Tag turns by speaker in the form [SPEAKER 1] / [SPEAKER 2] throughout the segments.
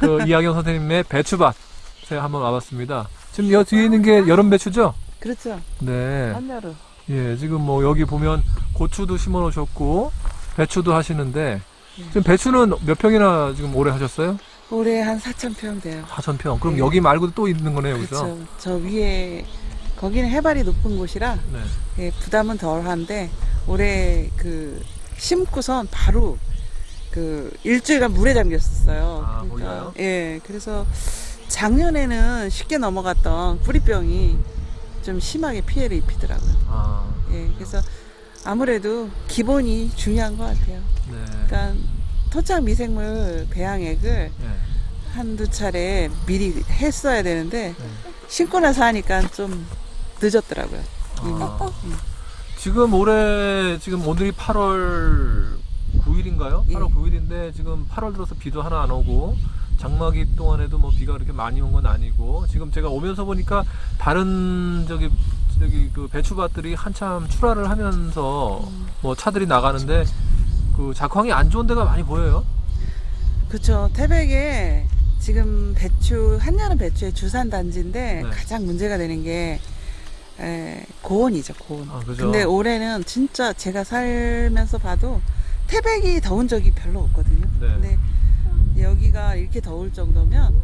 [SPEAKER 1] 그 이학영 선생님의 배추밭에 한번 와봤습니다. 지금 여 뒤에 있는 게 여름 배추죠?
[SPEAKER 2] 그렇죠.
[SPEAKER 1] 네.
[SPEAKER 2] 한여름.
[SPEAKER 1] 예, 지금 뭐 여기 보면 고추도 심어 놓으셨고 배추도 하시는데
[SPEAKER 2] 네.
[SPEAKER 1] 지금 배추는 몇 평이나 지금 오래 하셨어요?
[SPEAKER 2] 올해 한 4천 평 돼요.
[SPEAKER 1] 4천 평. 그럼
[SPEAKER 2] 네.
[SPEAKER 1] 여기 말고도 또 있는 거네요, 그죠?
[SPEAKER 2] 그렇죠. 저 위에 거기는 해발이 높은 곳이라
[SPEAKER 1] 네.
[SPEAKER 2] 예, 부담은 덜한데 올해 그 심고선 바로 그 일주일간 물에 잠겼었어요.
[SPEAKER 1] 아, 몰라요?
[SPEAKER 2] 예, 그래서 작년에는 쉽게 넘어갔던 뿌리병이 좀 심하게 피해를 입히더라고요.
[SPEAKER 1] 아,
[SPEAKER 2] 예, 그래서 아무래도 기본이 중요한 것 같아요.
[SPEAKER 1] 네.
[SPEAKER 2] 그러니까 토착 미생물 배양액을
[SPEAKER 1] 네.
[SPEAKER 2] 한두 차례 미리 했어야 되는데
[SPEAKER 1] 네.
[SPEAKER 2] 신고 나서 하니까 좀 늦었더라고요.
[SPEAKER 1] 아.
[SPEAKER 2] 음.
[SPEAKER 1] 지금 올해 지금 오늘이 8월 9일인가요?
[SPEAKER 2] 예.
[SPEAKER 1] 8월 9일인데 지금 8월 들어서 비도 하나 안 오고 장마기 동안에도 뭐 비가 그렇게 많이 온 건 아니고 지금 제가 오면서 보니까 다른 저기 저기 그 배추밭들이 한참 출하를 하면서
[SPEAKER 2] 음.
[SPEAKER 1] 뭐 차들이 나가는데 그 작황이 안 좋은 데가 많이 보여요.
[SPEAKER 2] 그렇죠. 태백에 지금 배추 한여름 배추의 주산 단지인데
[SPEAKER 1] 네.
[SPEAKER 2] 가장 문제가 되는 게 에, 고온이죠 고온.
[SPEAKER 1] 아?
[SPEAKER 2] 근데 올해는 진짜 제가 살면서 봐도 태백이 더운 적이 별로 없거든요.
[SPEAKER 1] 네.
[SPEAKER 2] 근데 여기가 이렇게 더울 정도면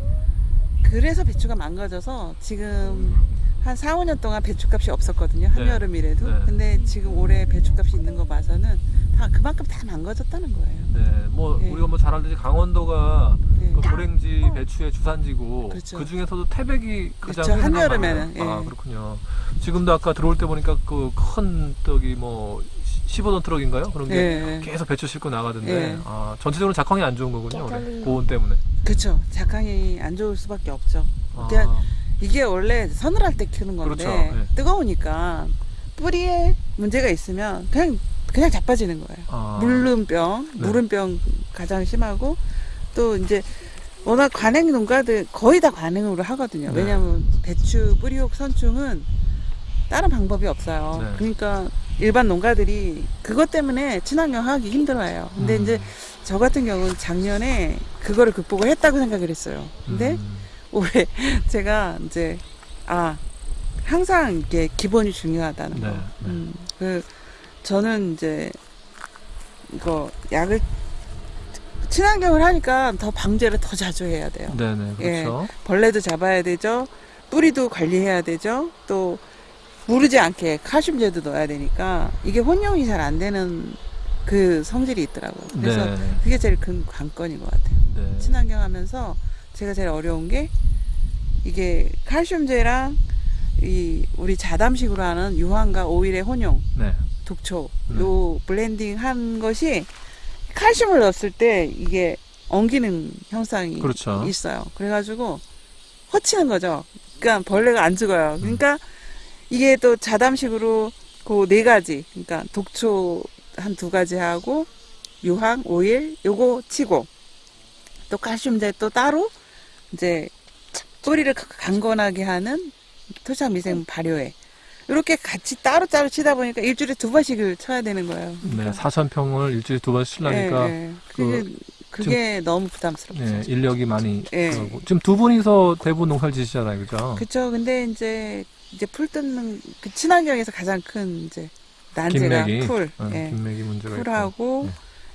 [SPEAKER 2] 그래서 배추가 망가져서 지금 한 4, 5년 동안 배추값이 없었거든요. 한여름이라도.
[SPEAKER 1] 네.
[SPEAKER 2] 근데 지금 올해 배추값이 있는 거 봐서는 다 그만큼 다 망가졌다는 거예요.
[SPEAKER 1] 네, 뭐
[SPEAKER 2] 예.
[SPEAKER 1] 우리가 뭐 잘 알듯이 강원도가
[SPEAKER 2] 네.
[SPEAKER 1] 그 고랭지 배추의 주산지고
[SPEAKER 2] 그렇죠.
[SPEAKER 1] 그 중에서도 태백이 가장
[SPEAKER 2] 그렇죠. 한여름에는.
[SPEAKER 1] 아
[SPEAKER 2] 예.
[SPEAKER 1] 그렇군요. 지금도 아까 들어올 때 보니까 그큰 저기 뭐 15톤 트럭인가요? 그런 게
[SPEAKER 2] 예.
[SPEAKER 1] 계속 배추 싣고 나가던데
[SPEAKER 2] 예.
[SPEAKER 1] 아 전체적으로 작황이 안 좋은 거군요.
[SPEAKER 3] 깨달리.
[SPEAKER 1] 고온 때문에.
[SPEAKER 2] 그렇죠. 작황이 안 좋을 수밖에 없죠.
[SPEAKER 1] 아,
[SPEAKER 2] 그냥 이게 원래 서늘할 때 키우는 건데
[SPEAKER 1] 그렇죠. 예.
[SPEAKER 2] 뜨거우니까 뿌리에 문제가 있으면 그냥 그냥 자빠지는 거예요.
[SPEAKER 1] 아,
[SPEAKER 2] 물름병,
[SPEAKER 1] 네.
[SPEAKER 2] 물음병 가장 심하고 또 이제 워낙 관행 농가들 거의 다 관행으로 하거든요.
[SPEAKER 1] 네.
[SPEAKER 2] 왜냐하면 배추 뿌리옥 선충은 다른 방법이 없어요.
[SPEAKER 1] 네.
[SPEAKER 2] 그러니까 일반 농가들이 그것 때문에 친환경 하기 힘들어해요. 근데
[SPEAKER 1] 음,
[SPEAKER 2] 이제 저 같은 경우는 작년에 그거를 극복을 했다고 생각을 했어요. 근데
[SPEAKER 1] 음,
[SPEAKER 2] 올해 제가 이제 아 항상 이게 기본이 중요하다는 거.
[SPEAKER 1] 네, 네.
[SPEAKER 2] 음, 그 저는 이제 이거 약을 친환경을 하니까 더 방제를 더 자주 해야 돼요.
[SPEAKER 1] 네네
[SPEAKER 2] 예.
[SPEAKER 1] 그렇죠.
[SPEAKER 2] 벌레도 잡아야 되죠. 뿌리도 관리해야 되죠. 또 무르지 않게 칼슘제도 넣어야 되니까 이게 혼용이 잘 안 되는 그 성질이 있더라고요. 그래서
[SPEAKER 1] 네,
[SPEAKER 2] 그게 제일 큰 관건인 것 같아요.
[SPEAKER 1] 네.
[SPEAKER 2] 친환경 하면서 제가 제일 어려운 게 이게 칼슘제랑 이 우리 자담식으로 하는 유황과 오일의 혼용,
[SPEAKER 1] 네.
[SPEAKER 2] 독초
[SPEAKER 1] 네.
[SPEAKER 2] 요 블렌딩 한 것이 칼슘을 넣었을 때 이게 엉기는 현상이
[SPEAKER 1] 그렇죠.
[SPEAKER 2] 있어요. 그래가지고 허치는 거죠. 그러니까 벌레가 안 죽어요. 그러니까 이게 또 자담식으로 그 네 가지, 그러니까 독초 한 두 가지 하고 유황, 오일 요거 치고 또 칼슘제 또 따로 이제 뿌리를 가- 강건하게 하는 토착 미생 발효액 이렇게 같이 따로 따로 치다 보니까 일주일에 두 번씩을 쳐야 되는 거예요.
[SPEAKER 1] 네, 4천 평을 일주일에 두번 쓰려니까
[SPEAKER 2] 예, 예. 그 게, 그게 너무 부담스럽죠.
[SPEAKER 1] 네, 인력이 많이
[SPEAKER 2] 예.
[SPEAKER 1] 들어가고. 지금 두 분이서 대부분 농사를 지시잖아요, 그죠?
[SPEAKER 2] 그쵸. 근데 이제 이제 풀 뜯는 그 친환경에서 가장 큰 이제 난제가
[SPEAKER 1] 김매기
[SPEAKER 2] 풀,
[SPEAKER 1] 어,
[SPEAKER 2] 예.
[SPEAKER 1] 김매기 문제가 있고.
[SPEAKER 2] 풀하고
[SPEAKER 1] 네.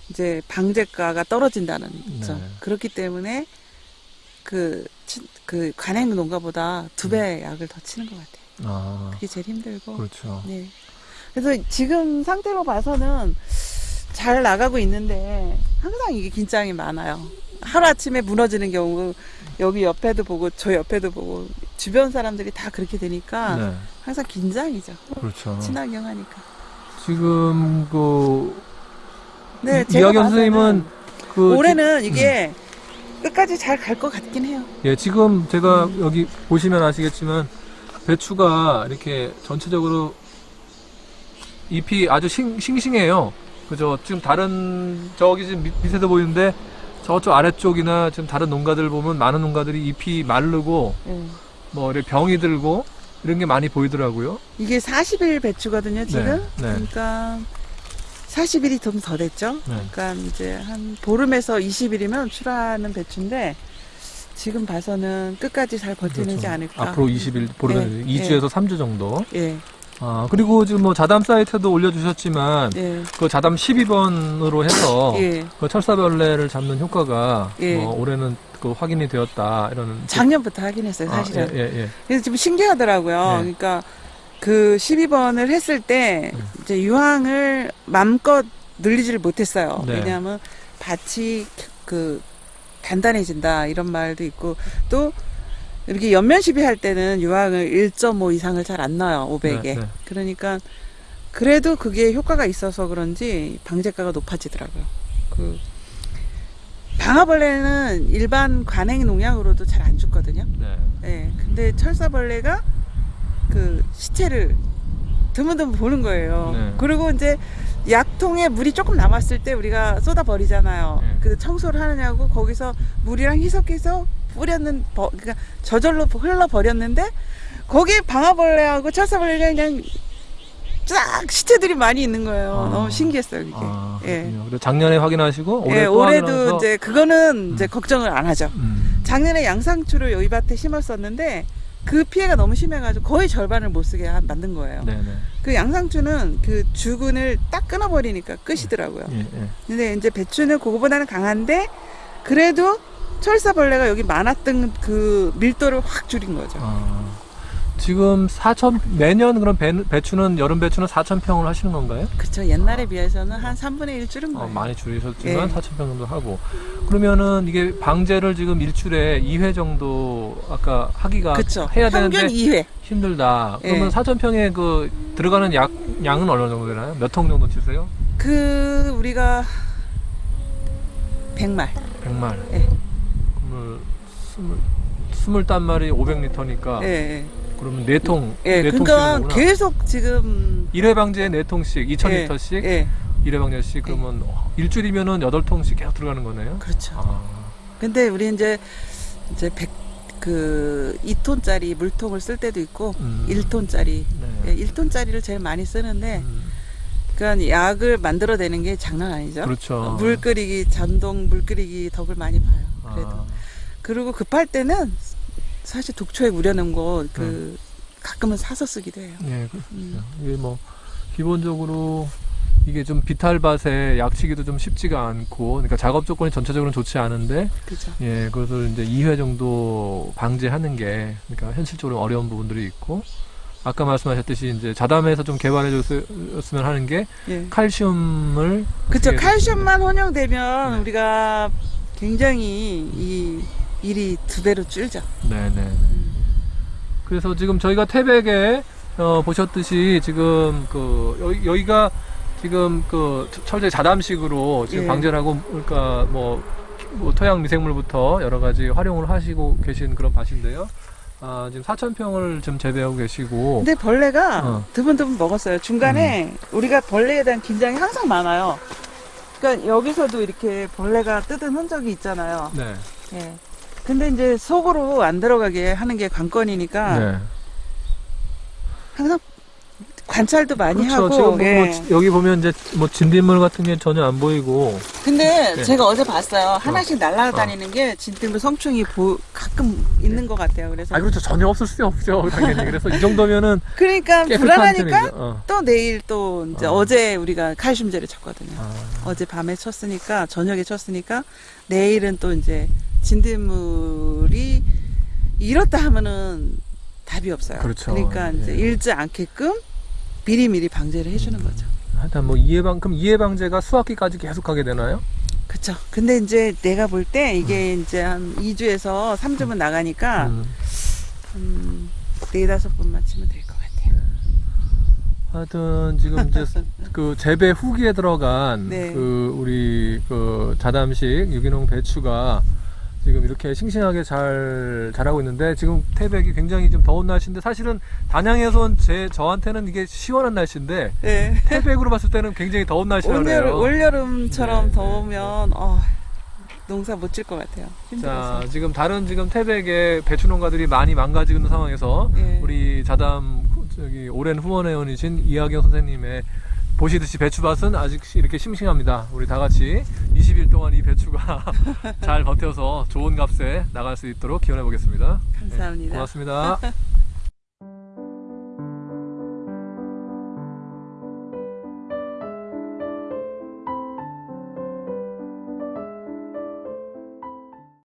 [SPEAKER 2] 이제 방제가가 떨어진다는 점.
[SPEAKER 1] 네.
[SPEAKER 2] 그렇기 때문에 그, 치- 그 관행 농가보다 두 배 약을 더 치는 것 같아요.
[SPEAKER 1] 아,
[SPEAKER 2] 그게 제일 힘들고.
[SPEAKER 1] 음. 그렇죠.
[SPEAKER 2] 네. 그래서 지금 상태로 봐서는 잘 나가고 있는데 항상 이게 긴장이 많아요. 하루 아침에 무너지는 경우 여기 옆에도 보고 저 옆에도 보고 주변 사람들이 다 그렇게 되니까
[SPEAKER 1] 네,
[SPEAKER 2] 항상 긴장이죠.
[SPEAKER 1] 그렇죠.
[SPEAKER 2] 친환경 하니까.
[SPEAKER 1] 지금 그
[SPEAKER 2] 네,
[SPEAKER 1] 이- 이학연 선생님은 그
[SPEAKER 2] 올해는 이게 끝까지 잘 갈 것 같긴 해요.
[SPEAKER 1] 지- 예, 지금 제가
[SPEAKER 2] 음.
[SPEAKER 1] 여기 보시면 아시겠지만 배추가 이렇게 전체적으로 잎이 아주 싱, 싱싱해요. 그죠? 지금 다른 저기 지금 밑- 밑에도 보이는데 저쪽 아래쪽이나 지금 다른 농가들 보면 많은 농가들이 잎이 마르고
[SPEAKER 2] 예.
[SPEAKER 1] 뭐 이렇게 병이 들고 이런 게 많이 보이더라고요.
[SPEAKER 2] 이게 40일 배추거든요, 지금.
[SPEAKER 1] 네, 네.
[SPEAKER 2] 그러니까 40일이 좀 더 됐죠.
[SPEAKER 1] 네.
[SPEAKER 2] 그러니까 이제 한 보름에서 20일이면 출하하는 배추인데 지금 봐서는 끝까지 잘 버티는지
[SPEAKER 1] 그렇죠.
[SPEAKER 2] 않을까.
[SPEAKER 1] 앞으로 20일 보려면
[SPEAKER 2] 예,
[SPEAKER 1] 2주에서 3주 정도.
[SPEAKER 2] 예,
[SPEAKER 1] 아, 그리고 지금 뭐 자담 사이트도 올려주셨지만
[SPEAKER 2] 예,
[SPEAKER 1] 그 자담 12번으로 해서
[SPEAKER 2] 예.
[SPEAKER 1] 그 철사벌레를 잡는 효과가
[SPEAKER 2] 예.
[SPEAKER 1] 뭐 올해는 그 확인이 되었다 이런
[SPEAKER 2] 작년부터 하긴 했어요,
[SPEAKER 1] 아,
[SPEAKER 2] 사실은.
[SPEAKER 1] 예, 예, 예.
[SPEAKER 2] 그래서 지금 신기하더라고요.
[SPEAKER 1] 네.
[SPEAKER 2] 그러니까 그 12번을 했을 때
[SPEAKER 1] 음.
[SPEAKER 2] 이제 유황을 맘껏 늘리지를 못했어요.
[SPEAKER 1] 네.
[SPEAKER 2] 왜냐하면 밭이 그 단단해진다 이런 말도 있고 또 이렇게 연면 시비 할 때는 유황을 1.5 이상을 잘 안 넣어요 500에.
[SPEAKER 1] 네, 네.
[SPEAKER 2] 그러니까 그래도 그게 효과가 있어서 그런지 방제가가 높아지더라고요. 그 방아벌레는 일반 관행 농약으로도 잘 안 죽거든요.
[SPEAKER 1] 네.
[SPEAKER 2] 예. 근데 철사벌레가 그 시체를 드문드문 보는 거예요.
[SPEAKER 1] 네.
[SPEAKER 2] 그리고 이제 약통에 물이 조금 남았을 때 우리가 쏟아 버리잖아요.
[SPEAKER 1] 네.
[SPEAKER 2] 그 청소를 하느냐고 거기서 물이랑 희석해서 뿌렸는 버, 그러니까 저절로 흘러 버렸는데 거기에 방아벌레하고 철사벌레가 그냥 쫙 시체들이 많이 있는 거예요.
[SPEAKER 1] 아.
[SPEAKER 2] 너무 신기했어요, 그게.
[SPEAKER 1] 아,
[SPEAKER 2] 예.
[SPEAKER 1] 그리고 작년에 확인하시고 올해
[SPEAKER 2] 예,
[SPEAKER 1] 또
[SPEAKER 2] 올해도
[SPEAKER 1] 확인해서
[SPEAKER 2] 이제 그거는 이제
[SPEAKER 1] 음.
[SPEAKER 2] 걱정을 안 하죠.
[SPEAKER 1] 음.
[SPEAKER 2] 작년에 양상추를 여기 밭에 심었었는데 그 피해가 너무 심해가지고 거의 절반을 못 쓰게 한- 만든 거예요.
[SPEAKER 1] 네, 네.
[SPEAKER 2] 그 양상추는 그 주근을 딱 끊어버리니까 끝이더라고요.
[SPEAKER 1] 예, 예.
[SPEAKER 2] 근데 이제 배추는 그거보다는 강한데 그래도 철사벌레가 여기 많았던 그 밀도를 확 줄인 거죠.
[SPEAKER 1] 아, 지금 4천 매년 그럼 배, 배추는 여름 배추는 4천 평을 하시는 건가요?
[SPEAKER 2] 그쵸. 옛날에 비해서는 한 3분의 1 줄은
[SPEAKER 1] 어,
[SPEAKER 2] 거예요.
[SPEAKER 1] 많이 줄이셨지만
[SPEAKER 2] 예.
[SPEAKER 1] 4천 평 정도 하고 그러면은 이게 방제를 지금 일주일에 2회 정도 아까 하기가
[SPEAKER 2] 그쵸.
[SPEAKER 1] 해야 되는데
[SPEAKER 2] 2회.
[SPEAKER 1] 힘들다. 그러면
[SPEAKER 2] 예.
[SPEAKER 1] 4천 평에 그 들어가는 약 양은 어느 정도 되나요? 몇 통 정도 치세요?
[SPEAKER 2] 그 우리가 100말.
[SPEAKER 1] 100말.
[SPEAKER 2] 예.
[SPEAKER 1] 스물 스물 단 말이 500리터니까
[SPEAKER 2] 예, 예.
[SPEAKER 1] 그러면 네 통,
[SPEAKER 2] 예,
[SPEAKER 1] 네통
[SPEAKER 2] 그러니까
[SPEAKER 1] 거구나.
[SPEAKER 2] 계속 지금
[SPEAKER 1] 1회 방제에 4통씩, 2000리터씩
[SPEAKER 2] 예,
[SPEAKER 1] 1회 방제씩 그러면 일주일이면은 8통씩 계속 들어가는 거네요.
[SPEAKER 2] 그렇죠.
[SPEAKER 1] 아.
[SPEAKER 2] 근데 우리 이제 이제 100, 그 2톤짜리 물통을 쓸 때도 있고
[SPEAKER 1] 음.
[SPEAKER 2] 1톤짜리
[SPEAKER 1] 네.
[SPEAKER 2] 예, 1톤짜리를 제일 많이 쓰는데
[SPEAKER 1] 음,
[SPEAKER 2] 그러니까 약을 만들어내는 게 장난 아니죠.
[SPEAKER 1] 그렇죠.
[SPEAKER 2] 물 끓이기 전동 물 끓이기 덕을 많이 봐요. 그래도
[SPEAKER 1] 아,
[SPEAKER 2] 그리고 급할 때는 사실 독초에 우려놓은 거그
[SPEAKER 1] 음.
[SPEAKER 2] 가끔은 사서 쓰기도 해요.
[SPEAKER 1] 예, 그,
[SPEAKER 2] 음.
[SPEAKER 1] 이게 뭐 기본적으로 이게 좀 비탈밭에 약치기도 좀 쉽지가 않고, 그러니까 작업 조건이 전체적으로는 좋지 않은데,
[SPEAKER 2] 그죠.
[SPEAKER 1] 예, 그것을 이제 2회 정도 방제하는 게, 그러니까 현실적으로 어려운 부분들이 있고, 아까 말씀하셨듯이 이제 자담에서 좀 개발해 줬으면 하는 게
[SPEAKER 2] 예.
[SPEAKER 1] 칼슘을
[SPEAKER 2] 그쵸.
[SPEAKER 1] 어떻게
[SPEAKER 2] 칼슘만 혼용되면
[SPEAKER 1] 네.
[SPEAKER 2] 우리가 굉장히 이 일이 두 배로 줄죠.
[SPEAKER 1] 네네. 그래서 지금 저희가 태백에 어, 보셨듯이 지금 그 여기, 여기가 지금 그 철제 자담식으로 지금
[SPEAKER 2] 예.
[SPEAKER 1] 방제를 하고 그러니까 뭐, 뭐 토양 미생물부터 여러 가지 활용을 하시고 계신 그런 밭인데요. 아, 지금 4,000평을 지금 재배하고 계시고
[SPEAKER 2] 근데 벌레가
[SPEAKER 1] 어.
[SPEAKER 2] 드문드문 먹었어요. 중간에
[SPEAKER 1] 음.
[SPEAKER 2] 우리가 벌레에 대한 긴장이 항상 많아요. 그러니까 여기서도 이렇게 벌레가 뜯은 흔적이 있잖아요.
[SPEAKER 1] 네.
[SPEAKER 2] 예. 근데 이제 속으로 안 들어가게 하는 게 관건이니까
[SPEAKER 1] 네.
[SPEAKER 2] 항상 관찰도 많이
[SPEAKER 1] 그렇죠.
[SPEAKER 2] 하고.
[SPEAKER 1] 지금 뭐,
[SPEAKER 2] 예.
[SPEAKER 1] 뭐 지- 여기 보면 이제 뭐 진딧물 같은 게 전혀 안 보이고
[SPEAKER 2] 근데
[SPEAKER 1] 네.
[SPEAKER 2] 제가 어제 봤어요. 하나씩 날아다니는 게 진딧물 성충이 보, 가끔 있는 것 같아요. 그래서
[SPEAKER 1] 아 그렇죠 전혀 없을 수 없죠 당연히 그래서 이 정도면은
[SPEAKER 2] 그러니까 불안하니까.
[SPEAKER 1] 어.
[SPEAKER 2] 또 내일 또 이제
[SPEAKER 1] 어.
[SPEAKER 2] 어. 제 우리가 칼슘제를 쳤거든요.
[SPEAKER 1] 아.
[SPEAKER 2] 어제 밤에 쳤으니까 저녁에 쳤으니까 내일은 또 이제 진딧물이 이렇다 하면은 답이 없어요.
[SPEAKER 1] 그렇죠.
[SPEAKER 2] 러니까 이제
[SPEAKER 1] 예.
[SPEAKER 2] 잃지 않게끔 미리미리 방제를 해주는 거죠.
[SPEAKER 1] 하여튼 뭐 이해방 그럼 이해방제가 수학기까지 계속 하게 되나요?
[SPEAKER 2] 그쵸. 근데 이제 내가 볼 때 이게 이제 한 2주에서 3주면 나가니까
[SPEAKER 1] 음.
[SPEAKER 2] 한 네다섯 번만 치면 될 것 같아요.
[SPEAKER 1] 하여튼 지금 이제 그 재배 후기에 들어간
[SPEAKER 2] 네.
[SPEAKER 1] 그 우리 그 자담식 유기농 배추가 지금 이렇게 싱싱하게 잘 자라고 있는데 지금 태백이 굉장히 좀 더운 날씨인데 사실은 단양에선 제 저한테는 이게 시원한 날씨인데
[SPEAKER 2] 네.
[SPEAKER 1] 태백으로 봤을 때는 굉장히 더운 날씨라고
[SPEAKER 2] 올여름,
[SPEAKER 1] 그래요.
[SPEAKER 2] 올여름처럼
[SPEAKER 1] 네, 네,
[SPEAKER 2] 더우면 어, 농사 못 질 것 같아요. 힘들어서.
[SPEAKER 1] 자, 지금 다른 지금 태백의 배추 농가들이 많이 망가지고 있는 상황에서
[SPEAKER 2] 예.
[SPEAKER 1] 우리 자담 후- 저기 오랜 후원회원이신 이하경 선생님의 보시듯이 배추밭은 아직 이렇게 싱싱합니다. 우리 다 같이 20일 동안 이 배추가 잘 버텨서 좋은 값에 나갈 수 있도록 기원해 보겠습니다.
[SPEAKER 2] 감사합니다.
[SPEAKER 1] 고맙습니다.